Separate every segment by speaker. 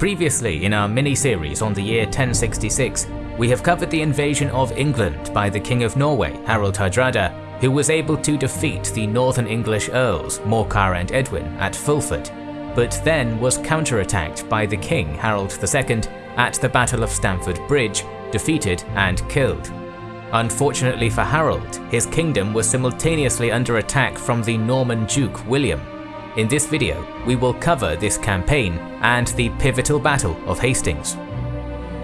Speaker 1: Previously in our mini-series on the year 1066, we have covered the invasion of England by the King of Norway, Harald Hardrada, who was able to defeat the northern English earls Morcar and Edwin at Fulford, but then was counterattacked by the King Harold II at the Battle of Stamford Bridge, defeated and killed. Unfortunately for Harold, his kingdom was simultaneously under attack from the Norman Duke William. In this video, we will cover this campaign and the pivotal Battle of Hastings.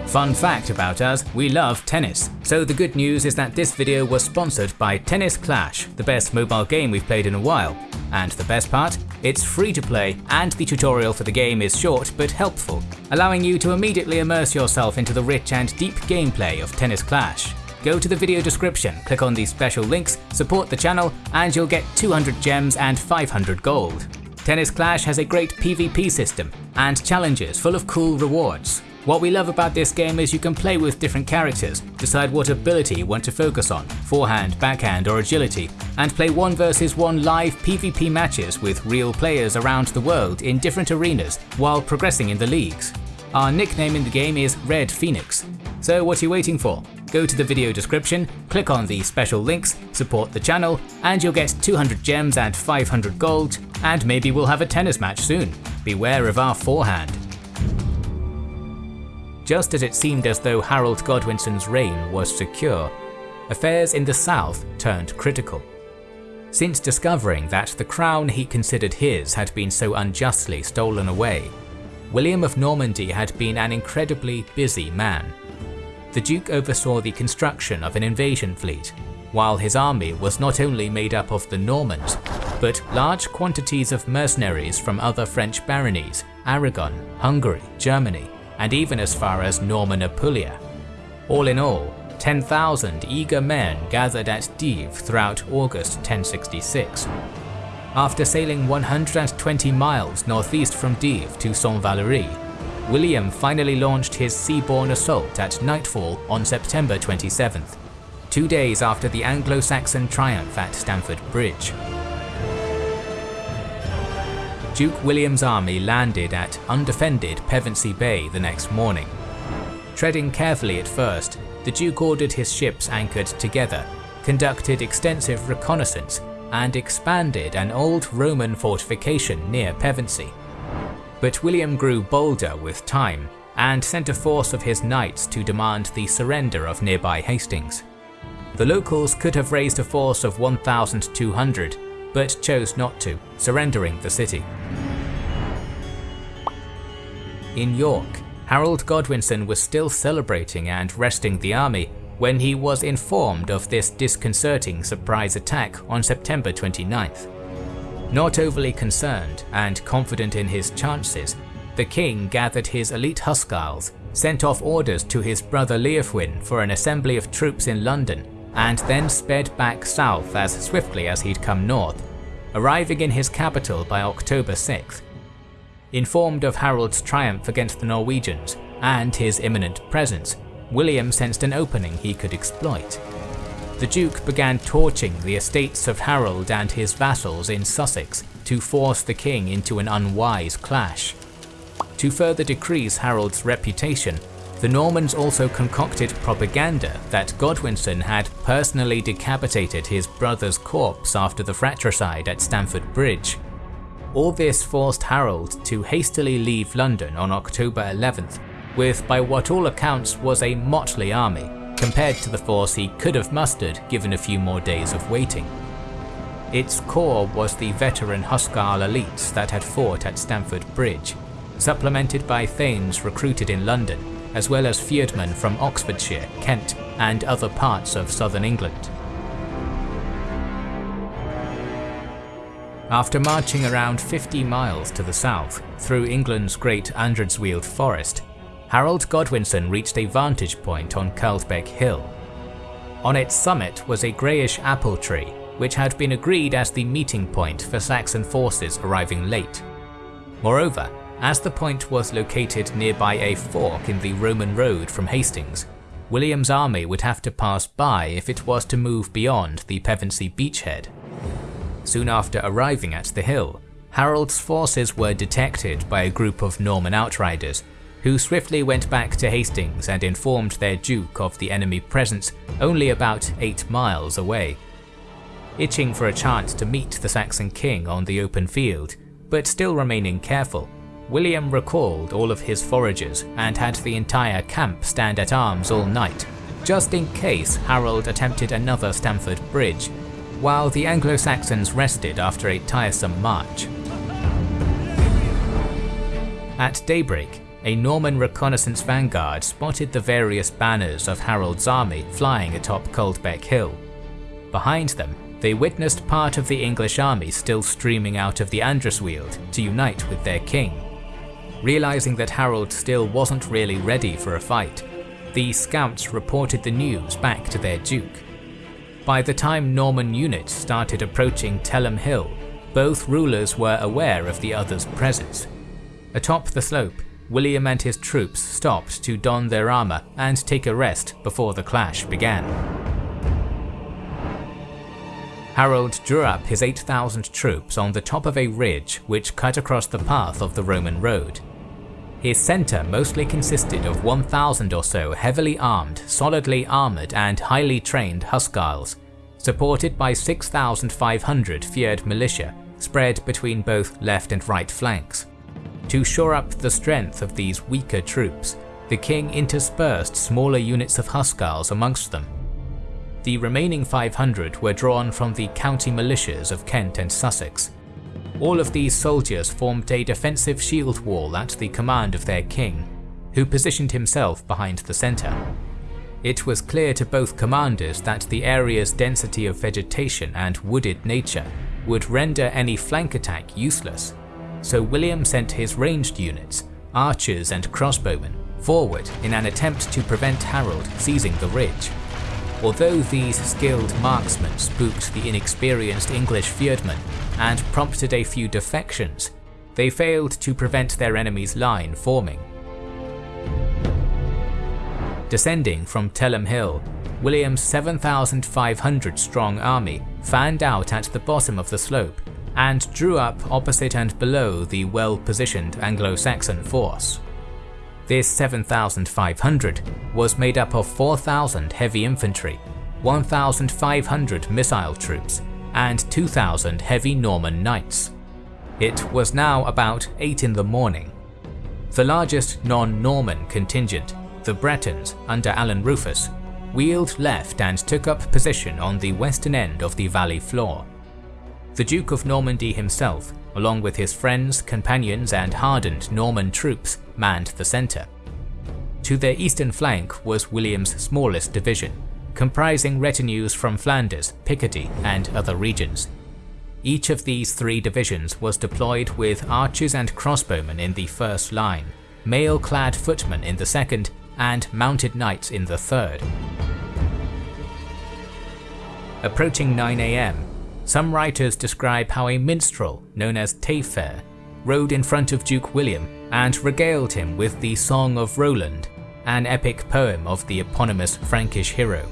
Speaker 1: Fun fact about us, we love tennis. So the good news is that this video was sponsored by Tennis Clash, the best mobile game we've played in a while. And the best part? It's free to play and the tutorial for the game is short but helpful, allowing you to immediately immerse yourself into the rich and deep gameplay of Tennis Clash. Go to the video description, click on these special links, support the channel, and you'll get 200 gems and 500 gold. Tennis Clash has a great PvP system and challenges full of cool rewards. What we love about this game is you can play with different characters, decide what ability you want to focus on, forehand, backhand or agility, and play 1 versus 1 live PvP matches with real players around the world in different arenas while progressing in the leagues. Our nickname in the game is Red Phoenix. So what are you waiting for? Go to the video description, click on the special links, support the channel, and you'll get 200 gems and 500 gold, and maybe we'll have a tennis match soon. Beware of our forehand. Just as it seemed as though Harold Godwinson's reign was secure, affairs in the south turned critical. Since discovering that the crown he considered his had been so unjustly stolen away, William of Normandy had been an incredibly busy man. The Duke oversaw the construction of an invasion fleet, while his army was not only made up of the Normans, but large quantities of mercenaries from other French baronies, Aragon, Hungary, Germany, and even as far as Norman Apulia. All in all, 10,000 eager men gathered at Dives throughout August 1066. After sailing 120 miles northeast from Dives to Saint-Valery, William finally launched his seaborne assault at nightfall on September 27th, two days after the Anglo-Saxon triumph at Stamford Bridge. Duke William's army landed at undefended Pevensey Bay the next morning. Treading carefully at first, the Duke ordered his ships anchored together, conducted extensive reconnaissance, and expanded an old Roman fortification near Pevensey. But William grew bolder with time, and sent a force of his knights to demand the surrender of nearby Hastings. The locals could have raised a force of 1,200, but chose not to, surrendering the city. In York, Harold Godwinson was still celebrating and resting the army when he was informed of this disconcerting surprise attack on September 29th. Not overly concerned and confident in his chances, the king gathered his elite Huscarls, sent off orders to his brother Leofwine for an assembly of troops in London, and then sped back south as swiftly as he'd come north, arriving in his capital by October 6th. Informed of Harold's triumph against the Norwegians and his imminent presence, William sensed an opening he could exploit. The Duke began torching the estates of Harold and his vassals in Sussex to force the king into an unwise clash. To further decrease Harold's reputation, the Normans also concocted propaganda that Godwinson had personally decapitated his brother's corpse after the fratricide at Stamford Bridge. All this forced Harold to hastily leave London on October 11th, with by what all accounts was a motley army, compared to the force he could have mustered given a few more days of waiting. Its core was the veteran Huscarl elites that had fought at Stamford Bridge, supplemented by Thanes recruited in London as well as fyrdmen from Oxfordshire, Kent, and other parts of southern England. After marching around 50 miles to the south, through England's great Andredsweald forest, Harold Godwinson reached a vantage point on Caldbeck Hill. On its summit was a greyish apple tree, which had been agreed as the meeting point for Saxon forces arriving late. Moreover, as the point was located nearby a fork in the Roman road from Hastings, William's army would have to pass by if it was to move beyond the Pevensey beachhead. Soon after arriving at the hill, Harold's forces were detected by a group of Norman outriders, who swiftly went back to Hastings and informed their duke of the enemy presence only about 8 miles away. Itching for a chance to meet the Saxon king on the open field, but still remaining careful, William recalled all of his foragers and had the entire camp stand at arms all night, just in case Harold attempted another Stamford Bridge, while the Anglo-Saxons rested after a tiresome march. At daybreak, a Norman reconnaissance vanguard spotted the various banners of Harold's army flying atop Caldbeck Hill. Behind them, they witnessed part of the English army still streaming out of the Andredsweald to unite with their king. Realizing that Harold still wasn't really ready for a fight, the scouts reported the news back to their duke. By the time Norman units started approaching Telham Hill, both rulers were aware of the other's presence. Atop the slope, William and his troops stopped to don their armour and take a rest before the clash began. Harold drew up his 8,000 troops on the top of a ridge which cut across the path of the Roman road. His centre mostly consisted of 1,000 or so heavily armed, solidly armoured and highly trained Huscarls, supported by 6,500 Fyrd militia spread between both left and right flanks. To shore up the strength of these weaker troops, the king interspersed smaller units of Huscarls amongst them the remaining 500 were drawn from the county militias of Kent and Sussex. All of these soldiers formed a defensive shield wall at the command of their king, who positioned himself behind the centre. It was clear to both commanders that the area's density of vegetation and wooded nature would render any flank attack useless, so William sent his ranged units, archers and crossbowmen, forward in an attempt to prevent Harold seizing the ridge. Although these skilled marksmen spooked the inexperienced English Fyrdmen and prompted a few defections, they failed to prevent their enemy's line forming. Descending from Telham Hill, William's 7,500 strong army fanned out at the bottom of the slope and drew up opposite and below the well-positioned Anglo-Saxon force. This 7,500 was made up of 4,000 heavy infantry, 1,500 missile troops, and 2,000 heavy Norman knights. It was now about 8 in the morning. The largest non-Norman contingent, the Bretons under Alan Rufus, wheeled left and took up position on the western end of the valley floor. The Duke of Normandy himself along with his friends, companions and hardened Norman troops, manned the centre. To their eastern flank was William's smallest division, comprising retinues from Flanders, Picardy and other regions. Each of these three divisions was deployed with archers and crossbowmen in the first line, mail-clad footmen in the second, and mounted knights in the third. Approaching 9am, some writers describe how a minstrel known as Taillefer rode in front of Duke William and regaled him with the Song of Roland, an epic poem of the eponymous Frankish hero.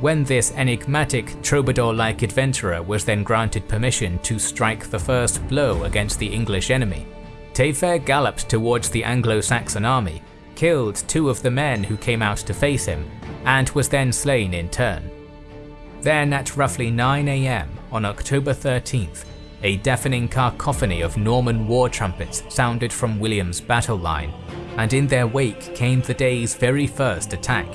Speaker 1: When this enigmatic troubadour-like adventurer was then granted permission to strike the first blow against the English enemy, Taillefer galloped towards the Anglo-Saxon army, killed two of the men who came out to face him, and was then slain in turn. Then at roughly 9am on October 13th, a deafening cacophony of Norman war trumpets sounded from William's battle line, and in their wake came the day's very first attack.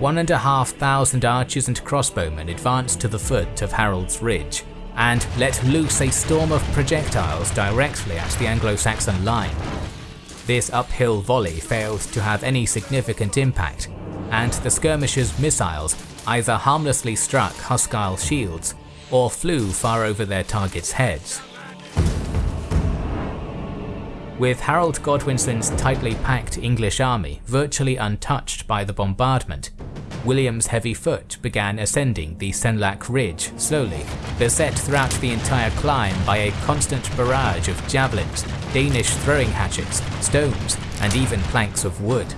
Speaker 1: One and a half thousand archers and crossbowmen advanced to the foot of Harold's Ridge, and let loose a storm of projectiles directly at the Anglo-Saxon line. This uphill volley failed to have any significant impact, and the skirmishers' missiles either harmlessly struck Huscarl shields or flew far over their targets' heads. With Harold Godwinson's tightly packed English army virtually untouched by the bombardment, William's heavy foot began ascending the Senlac Ridge slowly, beset throughout the entire climb by a constant barrage of javelins, Danish throwing hatchets, stones, and even planks of wood.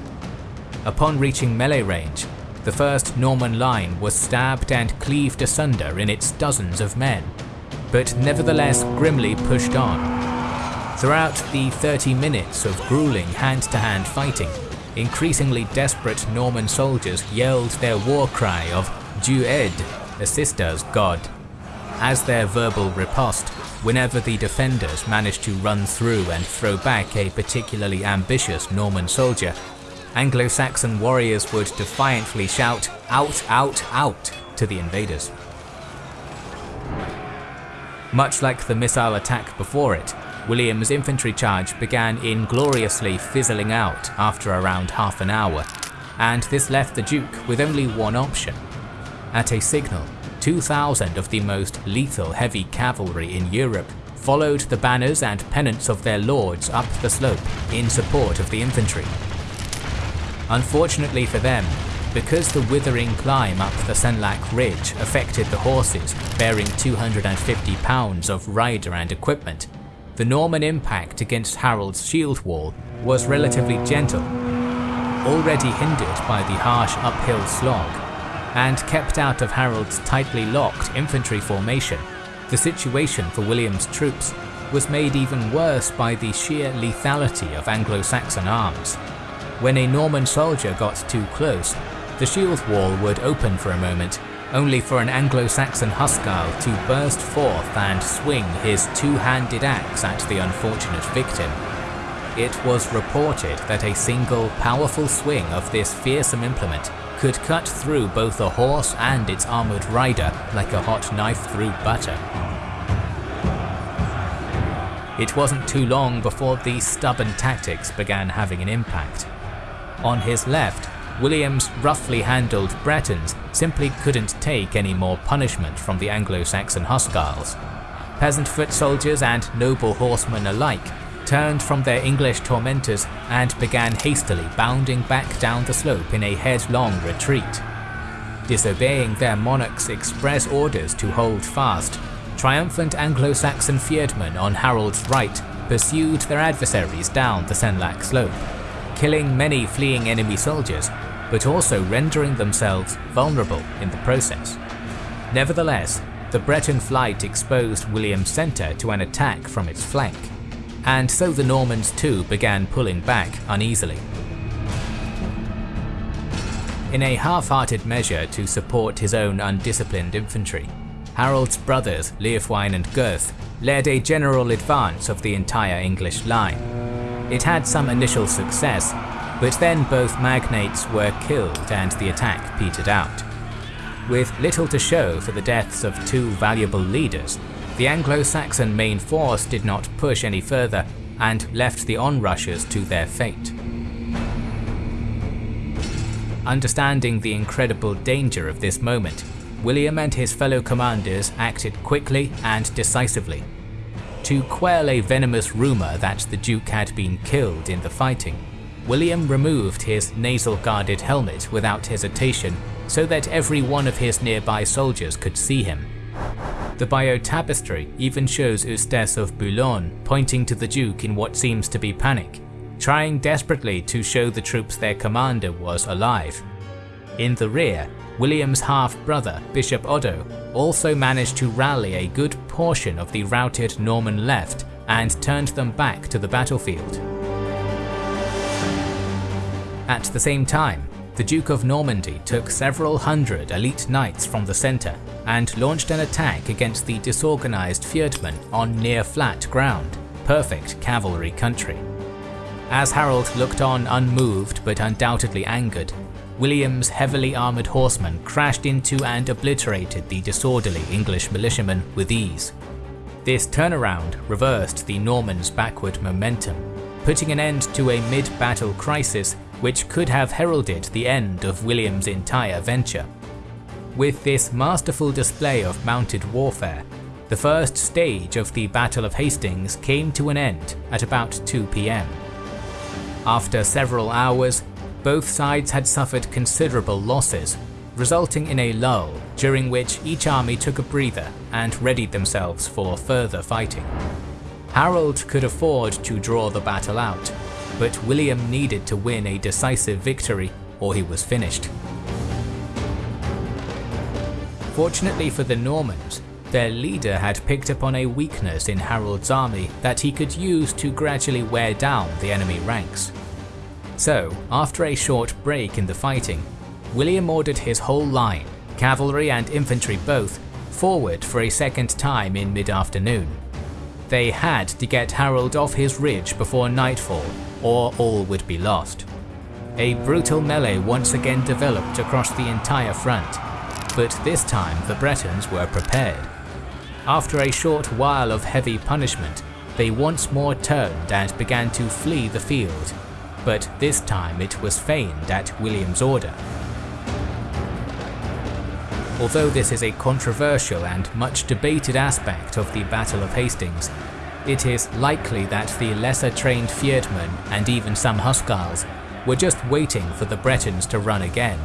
Speaker 1: Upon reaching melee range, the first Norman line was stabbed and cleaved asunder in its dozens of men, but nevertheless grimly pushed on. Throughout the 30 minutes of grueling hand-to-hand -hand fighting, increasingly desperate Norman soldiers yelled their war cry of Dieu aide, assist us, God. As their verbal riposte, whenever the defenders managed to run through and throw back a particularly ambitious Norman soldier, Anglo-Saxon warriors would defiantly shout, out, out, out, to the invaders. Much like the missile attack before it, William's infantry charge began ingloriously fizzling out after around half an hour, and this left the Duke with only one option. At a signal, 2,000 of the most lethal heavy cavalry in Europe followed the banners and pennants of their lords up the slope in support of the infantry. Unfortunately for them, because the withering climb up the Senlac Ridge affected the horses bearing 250 pounds of rider and equipment, the Norman impact against Harold's shield wall was relatively gentle, already hindered by the harsh uphill slog, and kept out of Harold's tightly locked infantry formation. The situation for William's troops was made even worse by the sheer lethality of Anglo-Saxon arms. When a Norman soldier got too close, the shield wall would open for a moment, only for an Anglo-Saxon Huscarl to burst forth and swing his two-handed axe at the unfortunate victim. It was reported that a single powerful swing of this fearsome implement could cut through both a horse and its armoured rider like a hot knife through butter. It wasn't too long before these stubborn tactics began having an impact. On his left, William's roughly handled Bretons simply couldn't take any more punishment from the Anglo-Saxon Huscarls. Peasant foot soldiers and noble horsemen alike turned from their English tormentors and began hastily bounding back down the slope in a headlong retreat. Disobeying their monarch's express orders to hold fast, triumphant Anglo-Saxon fyrdmen on Harold's right pursued their adversaries down the Senlac slope killing many fleeing enemy soldiers, but also rendering themselves vulnerable in the process. Nevertheless, the Breton flight exposed William's centre to an attack from its flank, and so the Normans too began pulling back uneasily. In a half-hearted measure to support his own undisciplined infantry, Harold's brothers Leofwine and Gurth led a general advance of the entire English line, it had some initial success, but then both magnates were killed and the attack petered out. With little to show for the deaths of two valuable leaders, the Anglo-Saxon main force did not push any further and left the onrushers to their fate. Understanding the incredible danger of this moment, William and his fellow commanders acted quickly and decisively to quell a venomous rumour that the Duke had been killed in the fighting. William removed his nasal-guarded helmet without hesitation so that every one of his nearby soldiers could see him. The Bayeux tapestry even shows Eustace of Boulogne pointing to the Duke in what seems to be panic, trying desperately to show the troops their commander was alive. In the rear, William's half-brother, Bishop Odo, also managed to rally a good portion of the routed Norman left and turned them back to the battlefield. At the same time, the Duke of Normandy took several hundred elite knights from the centre and launched an attack against the disorganised fyrdmen on near flat ground, perfect cavalry country. As Harold looked on unmoved but undoubtedly angered, William's heavily armoured horsemen crashed into and obliterated the disorderly English militiamen with ease. This turnaround reversed the Normans' backward momentum, putting an end to a mid-battle crisis which could have heralded the end of William's entire venture. With this masterful display of mounted warfare, the first stage of the Battle of Hastings came to an end at about 2 pm. After several hours, both sides had suffered considerable losses, resulting in a lull during which each army took a breather and readied themselves for further fighting. Harold could afford to draw the battle out, but William needed to win a decisive victory or he was finished. Fortunately for the Normans, their leader had picked upon a weakness in Harold's army that he could use to gradually wear down the enemy ranks. So, after a short break in the fighting, William ordered his whole line, cavalry and infantry both, forward for a second time in mid-afternoon. They had to get Harold off his ridge before nightfall, or all would be lost. A brutal melee once again developed across the entire front, but this time the Bretons were prepared. After a short while of heavy punishment, they once more turned and began to flee the field, but this time it was feigned at William's order. Although this is a controversial and much debated aspect of the Battle of Hastings, it is likely that the lesser trained Fyrd and even some Huscarls were just waiting for the Bretons to run again.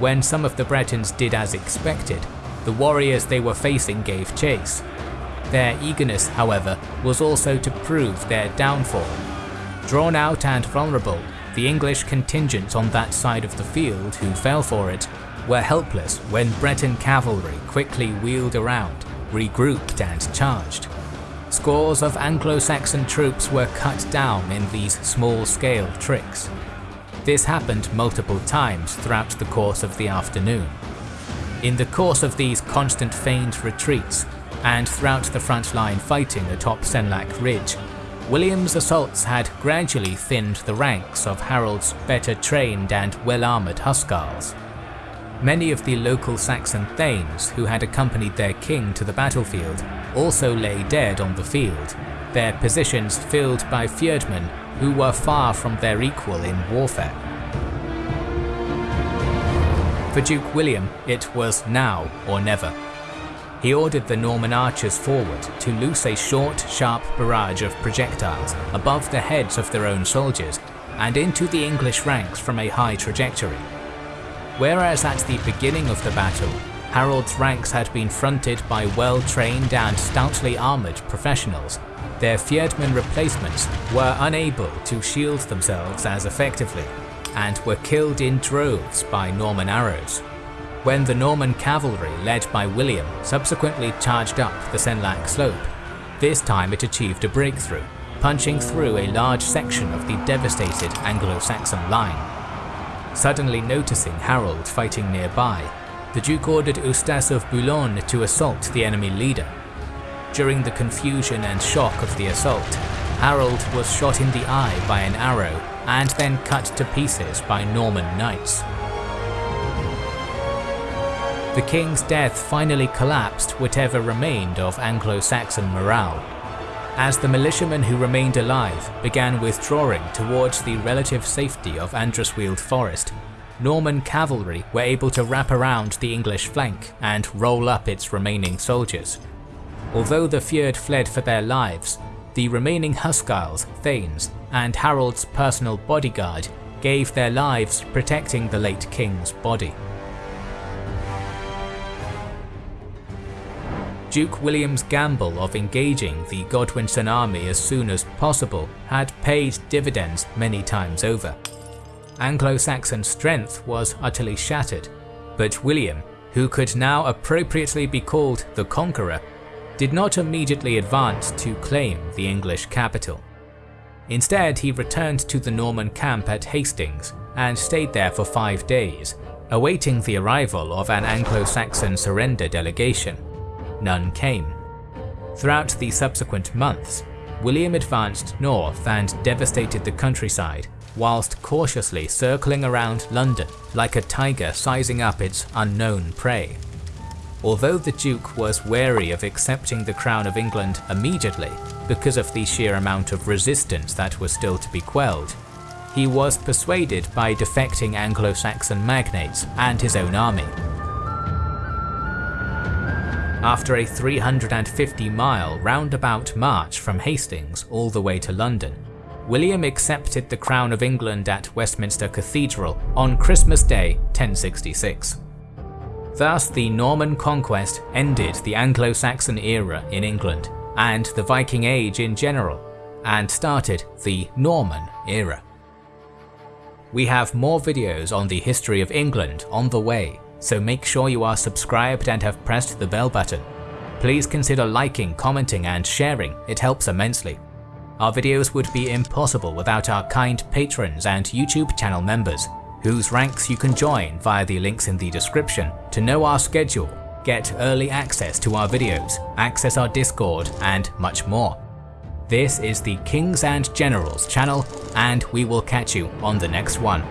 Speaker 1: When some of the Bretons did as expected, the warriors they were facing gave chase. Their eagerness, however, was also to prove their downfall. Drawn out and vulnerable, the English contingents on that side of the field who fell for it were helpless when Breton cavalry quickly wheeled around, regrouped and charged. Scores of Anglo-Saxon troops were cut down in these small-scale tricks. This happened multiple times throughout the course of the afternoon. In the course of these constant feigned retreats, and throughout the front-line fighting atop Senlac Ridge, William's assaults had gradually thinned the ranks of Harold's better trained and well-armoured Huscarls. Many of the local Saxon thanes who had accompanied their king to the battlefield also lay dead on the field, their positions filled by Fyrd who were far from their equal in warfare. For Duke William, it was now or never. He ordered the Norman archers forward to loose a short, sharp barrage of projectiles above the heads of their own soldiers and into the English ranks from a high trajectory. Whereas at the beginning of the battle, Harold's ranks had been fronted by well-trained and stoutly armoured professionals, their Fyrd replacements were unable to shield themselves as effectively, and were killed in droves by Norman arrows. When the Norman cavalry led by William subsequently charged up the Senlac slope, this time it achieved a breakthrough, punching through a large section of the devastated Anglo-Saxon line. Suddenly noticing Harold fighting nearby, the Duke ordered Eustace of Boulogne to assault the enemy leader. During the confusion and shock of the assault, Harold was shot in the eye by an arrow and then cut to pieces by Norman knights. The king's death finally collapsed whatever remained of Anglo-Saxon morale, as the militiamen who remained alive began withdrawing towards the relative safety of Andredsweald Forest, Norman cavalry were able to wrap around the English flank and roll up its remaining soldiers. Although the Fyrd fled for their lives, the remaining Huscarls, Thanes, and Harold's personal bodyguard gave their lives protecting the late king's body. Duke William's gamble of engaging the Godwinson army as soon as possible had paid dividends many times over. Anglo-Saxon strength was utterly shattered, but William, who could now appropriately be called the Conqueror, did not immediately advance to claim the English capital. Instead, he returned to the Norman camp at Hastings and stayed there for five days, awaiting the arrival of an Anglo-Saxon surrender delegation none came. Throughout the subsequent months, William advanced north and devastated the countryside, whilst cautiously circling around London like a tiger sizing up its unknown prey. Although the Duke was wary of accepting the crown of England immediately because of the sheer amount of resistance that was still to be quelled, he was persuaded by defecting Anglo-Saxon magnates and his own army. After a 350 mile roundabout march from Hastings all the way to London, William accepted the crown of England at Westminster Cathedral on Christmas Day 1066. Thus the Norman conquest ended the Anglo-Saxon era in England and the Viking Age in general, and started the Norman era. We have more videos on the history of England on the way, so make sure you are subscribed and have pressed the bell button. Please consider liking, commenting and sharing, it helps immensely. Our videos would be impossible without our kind patrons and YouTube channel members, whose ranks you can join via the links in the description to know our schedule, get early access to our videos, access our Discord, and much more. This is the Kings and Generals channel, and we will catch you on the next one.